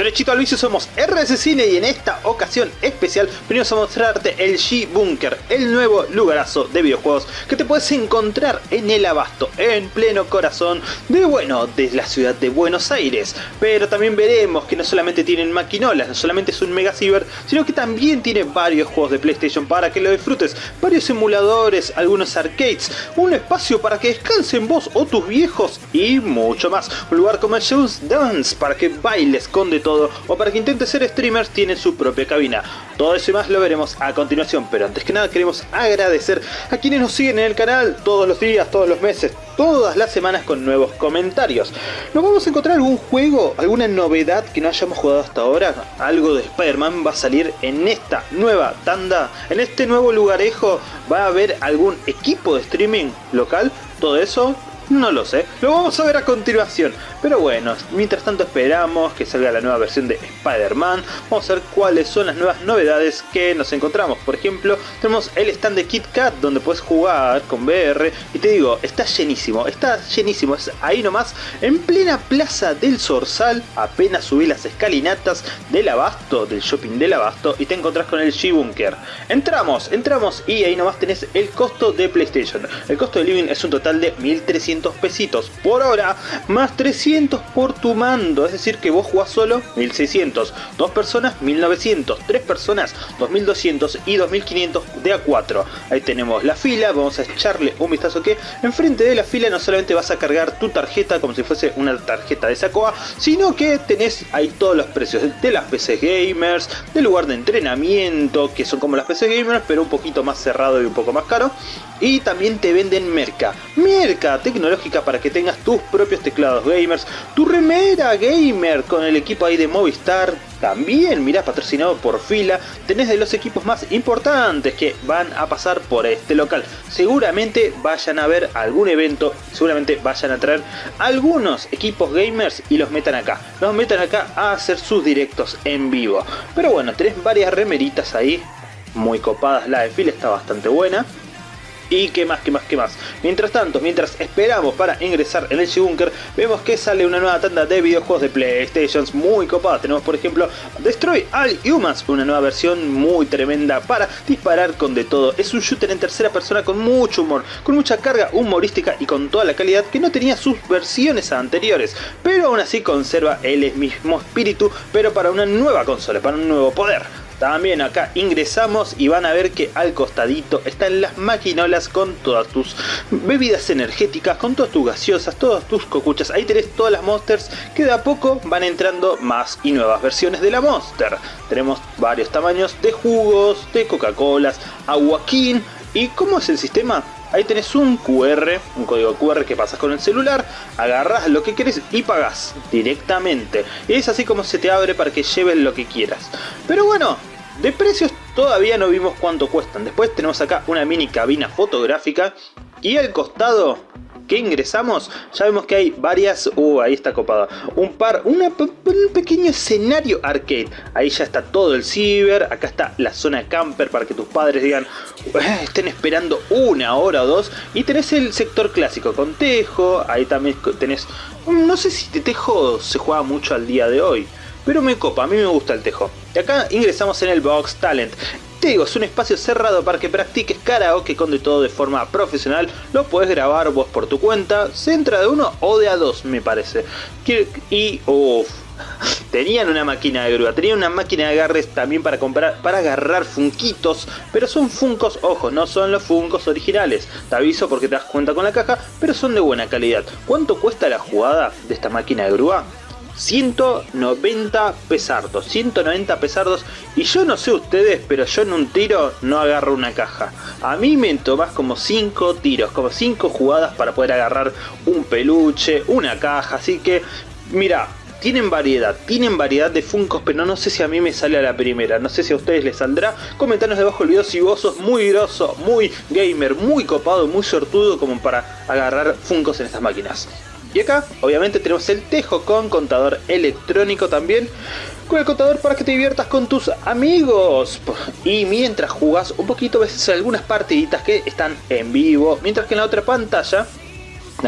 Derechito al vicio somos RS Cine y en esta ocasión especial venimos a mostrarte el G-Bunker, el nuevo lugarazo de videojuegos que te puedes encontrar en el abasto, en pleno corazón de bueno, de la ciudad de Buenos Aires. Pero también veremos que no solamente tienen maquinolas, no solamente es un mega ciber, sino que también tiene varios juegos de PlayStation para que lo disfrutes, varios simuladores, algunos arcades, un espacio para que descansen vos o tus viejos y mucho más. Un lugar como el Shows Dance para que bailes con de todo o para que intente ser streamers tiene su propia cabina. Todo eso y más lo veremos a continuación, pero antes que nada queremos agradecer a quienes nos siguen en el canal todos los días, todos los meses, todas las semanas con nuevos comentarios. ¿Nos vamos a encontrar algún juego, alguna novedad que no hayamos jugado hasta ahora? Algo de Spider-Man va a salir en esta nueva tanda, en este nuevo lugarejo, va a haber algún equipo de streaming local, todo eso no lo sé, lo vamos a ver a continuación. Pero bueno, mientras tanto esperamos que salga la nueva versión de Spider-Man. Vamos a ver cuáles son las nuevas novedades que nos encontramos. Por ejemplo, tenemos el stand de Kit Kat donde puedes jugar con VR. Y te digo, está llenísimo, está llenísimo. Es ahí nomás, en plena plaza del Sorsal. Apenas subí las escalinatas del Abasto, del shopping del Abasto. Y te encontrás con el G-Bunker. Entramos, entramos y ahí nomás tenés el costo de PlayStation. El costo de Living es un total de 1300 pesitos por hora, más 300 por tu mando, es decir que vos jugás solo 1600, dos personas 1900, tres personas 2200 y 2500 de a 4. Ahí tenemos la fila, vamos a echarle un vistazo que enfrente de la fila no solamente vas a cargar tu tarjeta como si fuese una tarjeta de Sacoa, sino que tenés ahí todos los precios de las PC gamers, del lugar de entrenamiento, que son como las PC gamers, pero un poquito más cerrado y un poco más caro. Y también te venden merca, merca tecnológica para que tengas tus propios teclados gamers, tu remera gamer con el equipo ahí de Movistar, también, mirá, patrocinado por fila, tenés de los equipos más importantes que van a pasar por este local. Seguramente vayan a ver algún evento, seguramente vayan a traer algunos equipos gamers y los metan acá. Los metan acá a hacer sus directos en vivo. Pero bueno, tenés varias remeritas ahí, muy copadas, la de fila está bastante buena y qué más, qué más, qué más. Mientras tanto, mientras esperamos para ingresar en el G-Bunker, vemos que sale una nueva tanda de videojuegos de PlayStation muy copada. Tenemos por ejemplo Destroy All Humans, una nueva versión muy tremenda para disparar con de todo. Es un shooter en tercera persona con mucho humor, con mucha carga humorística y con toda la calidad que no tenía sus versiones anteriores. Pero aún así conserva el mismo espíritu, pero para una nueva consola, para un nuevo poder. También acá ingresamos y van a ver que al costadito están las maquinolas con todas tus bebidas energéticas, con todas tus gaseosas, todas tus cocuchas. Ahí tenés todas las Monsters que de a poco van entrando más y nuevas versiones de la Monster. Tenemos varios tamaños de jugos, de Coca-Colas, aguaquín. ¿Y cómo es el sistema? Ahí tenés un QR, un código QR que pasas con el celular, agarras lo que querés y pagas directamente. Y es así como se te abre para que lleves lo que quieras. Pero bueno, de precios todavía no vimos cuánto cuestan. Después tenemos acá una mini cabina fotográfica y al costado que ingresamos, ya vemos que hay varias... Uh, ahí está copado. Un par, un pequeño escenario arcade. Ahí ya está todo el ciber, acá está la zona camper para que tus padres digan, eh, estén esperando una hora o dos. Y tenés el sector clásico con tejo, ahí también tenés... No sé si tejo se juega mucho al día de hoy. Pero me copa, a mí me gusta el tejo. Y acá ingresamos en el Box Talent. Te digo, es un espacio cerrado para que practiques karaoke con de todo de forma profesional. Lo puedes grabar vos por tu cuenta. Se entra de uno o de a dos, me parece. Y, uff, tenían una máquina de grúa, tenían una máquina de agarres también para comprar, para agarrar funquitos, pero son funcos, ojo, no son los funcos originales, te aviso porque te das cuenta con la caja, pero son de buena calidad. ¿Cuánto cuesta la jugada de esta máquina de grúa? 190 pesardos, 190 pesardos y yo no sé ustedes, pero yo en un tiro no agarro una caja. A mí me tomas como 5 tiros, como 5 jugadas para poder agarrar un peluche, una caja, así que mira, tienen variedad, tienen variedad de Funkos, pero no sé si a mí me sale a la primera, no sé si a ustedes les saldrá. Comentanos debajo el video si vos sos muy grosso, muy gamer, muy copado, muy sortudo como para agarrar Funkos en estas máquinas. Y acá, obviamente, tenemos el Tejo con contador electrónico también. Con el contador para que te diviertas con tus amigos. Y mientras jugas un poquito ves algunas partiditas que están en vivo. Mientras que en la otra pantalla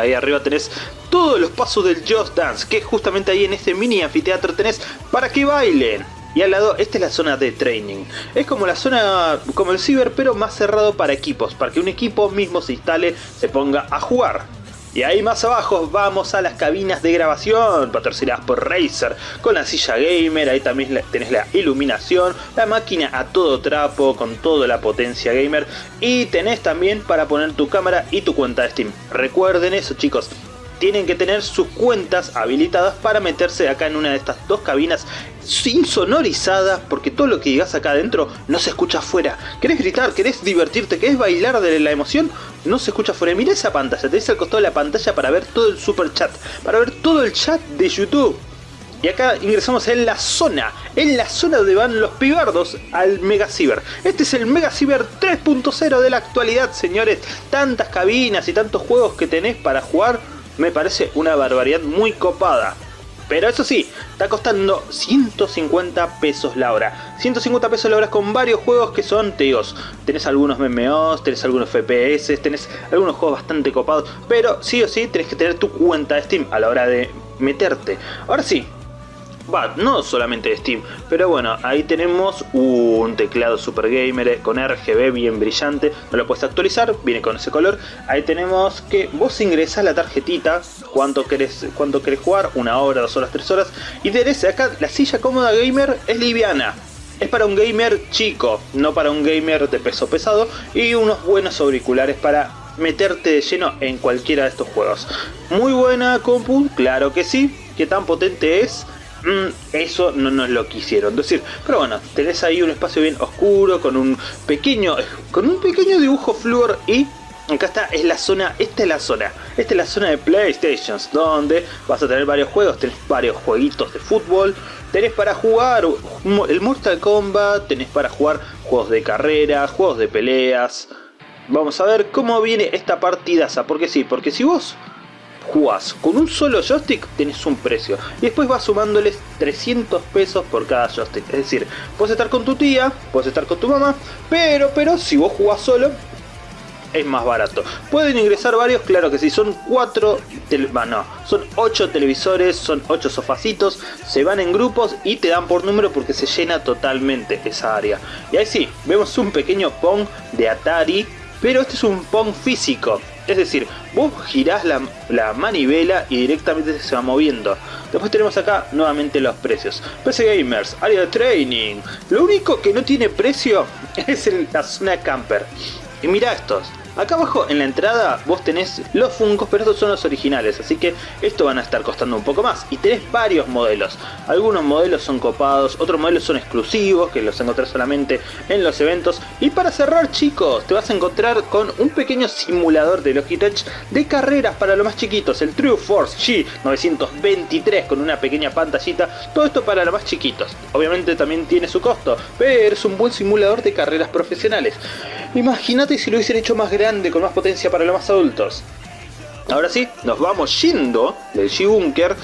Ahí arriba tenés todos los pasos del Just Dance, que justamente ahí en este mini anfiteatro tenés para que bailen. Y al lado, esta es la zona de training. Es como la zona, como el ciber, pero más cerrado para equipos, para que un equipo mismo se instale, se ponga a jugar. Y ahí más abajo vamos a las cabinas de grabación, patrocinadas por Razer, con la silla gamer, ahí también tenés la iluminación, la máquina a todo trapo, con toda la potencia gamer, y tenés también para poner tu cámara y tu cuenta de Steam. Recuerden eso chicos, tienen que tener sus cuentas habilitadas para meterse acá en una de estas dos cabinas insonorizadas porque todo lo que digas acá adentro no se escucha afuera. ¿Querés gritar? ¿Querés divertirte? ¿Querés bailar de la emoción? No se escucha afuera. Mira esa pantalla, tenés al costado de la pantalla para ver todo el super chat, para ver todo el chat de YouTube. Y acá ingresamos en la zona, en la zona donde van los pibardos al Mega Cyber. Este es el Mega Cyber 3.0 de la actualidad, señores. Tantas cabinas y tantos juegos que tenés para jugar me parece una barbaridad muy copada. Pero eso sí, está costando 150 pesos la hora. 150 pesos la hora con varios juegos que son, te digo, tenés algunos MMOs, tenés algunos FPS, tenés algunos juegos bastante copados. Pero sí o sí tenés que tener tu cuenta de Steam a la hora de meterte. Ahora sí, No solamente de Steam, pero bueno, ahí tenemos un teclado Super Gamer eh, con RGB bien brillante, no lo puedes actualizar, viene con ese color. Ahí tenemos que vos ingresás la tarjetita, cuánto querés, cuánto querés jugar, una hora, dos horas, tres horas, y tenés acá la silla cómoda gamer es liviana. Es para un gamer chico, no para un gamer de peso pesado, y unos buenos auriculares para meterte de lleno en cualquiera de estos juegos. Muy buena compu, claro que sí. ¿Qué tan potente es? Mm, eso no nos lo quisieron decir. Pero bueno, tenés ahí un espacio bien oscuro con un pequeño, con un pequeño dibujo flúor y acá está, es la zona, esta es la zona, esta es la zona de Playstations, donde vas a tener varios juegos, tenés varios jueguitos de fútbol, tenés para jugar el Mortal Kombat, tenés para jugar juegos de carreras, juegos de peleas. Vamos a ver cómo viene esta partidaza, porque sí, porque si vos jugás con un solo joystick tenés un precio. Y después vas sumándoles 300 pesos por cada joystick. Es decir puedes estar con tu tía puedes estar con tu mamá pero pero si vos jugás solo es más barato. Pueden ingresar varios claro que sí son cuatro no son 8 televisores son 8 sofacitos se van en grupos y te dan por número porque se llena totalmente esa área. Y ahí sí vemos un pequeño pong de Atari pero este es un pong físico es decir, vos girás la, manivela y directamente se va moviendo. Después tenemos acá nuevamente los precios. PC Gamers, área de training. Lo único que no tiene precio es la zona camper. Y mira estos. Acá abajo en la entrada vos tenés los Funkos, pero estos son los originales, así que esto van a estar costando un poco más. Y tenés varios modelos. Algunos modelos son copados, otros modelos son exclusivos, que los encontrás solamente en los eventos. Y para cerrar chicos, te vas a encontrar con un pequeño simulador de Logitech de carreras para los más chiquitos, el True Force G923 con una pequeña pantallita. Todo esto para los más chiquitos. Obviamente también tiene su costo, pero es un buen simulador de carreras profesionales. Imagínate si lo hubiesen hecho más grande, con más potencia para los más adultos. Ahora sí, nos vamos yendo del G-Bunker,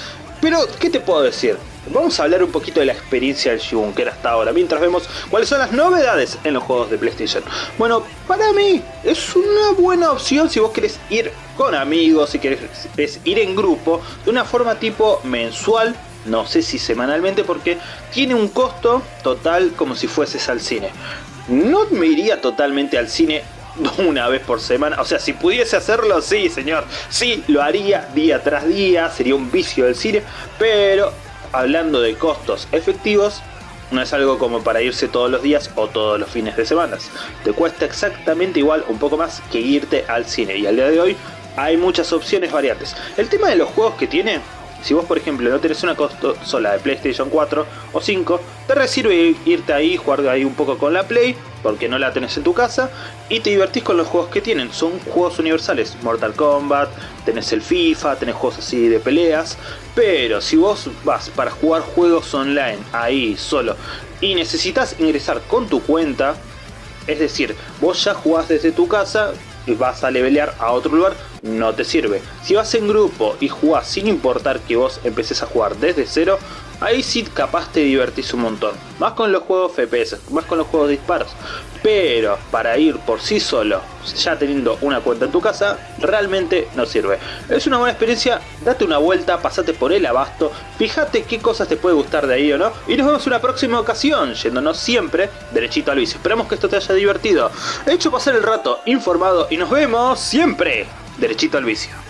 pero ¿qué te puedo decir? Vamos a hablar un poquito de la experiencia del G-Bunker hasta ahora, mientras vemos cuáles son las novedades en los juegos de PlayStation. Bueno, para mí es una buena opción si vos querés ir con amigos, si querés ir en grupo, de una forma tipo mensual, no sé si semanalmente, porque tiene un costo total como si fueses al cine. No me iría totalmente al cine una vez por semana. O sea, si pudiese hacerlo, sí, señor. Sí, lo haría día tras día. Sería un vicio del cine. Pero hablando de costos efectivos, no es algo como para irse todos los días o todos los fines de semana. Te cuesta exactamente igual, un poco más, que irte al cine. Y al día de hoy hay muchas opciones variantes. El tema de los juegos que tiene si vos, por ejemplo, no tenés una consola de PlayStation 4 o 5, te resirve irte ahí, jugar ahí un poco con la Play, porque no la tenés en tu casa, y te divertís con los juegos que tienen. Son juegos universales, Mortal Kombat, tenés el FIFA, tenés juegos así de peleas, pero si vos vas para jugar juegos online ahí solo y necesitas ingresar con tu cuenta, es decir, vos ya jugás desde tu casa vas a levelear a otro lugar, no te sirve. Si vas en grupo y jugás sin importar que vos empeces a jugar desde cero, ahí sí capaz te divertís un montón. Más con los juegos FPS, más con los juegos de disparos. Pero para ir por sí solo, ya teniendo una cuenta en tu casa, realmente no sirve. Es una buena experiencia, date una vuelta, pasate por el abasto, fíjate qué cosas te puede gustar de ahí o no. Y nos vemos en una próxima ocasión, yéndonos siempre derechito al vicio. Esperamos que esto te haya divertido, hecho pasar el rato informado y nos vemos siempre derechito al vicio.